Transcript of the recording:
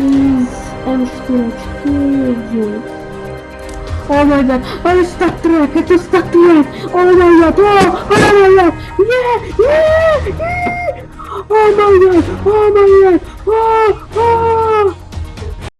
is M44. Oh my god, I'm stuck track, just stuck track! Oh my god, oh, oh my god! Yeah, yeah, yeah! Oh my god, oh my god!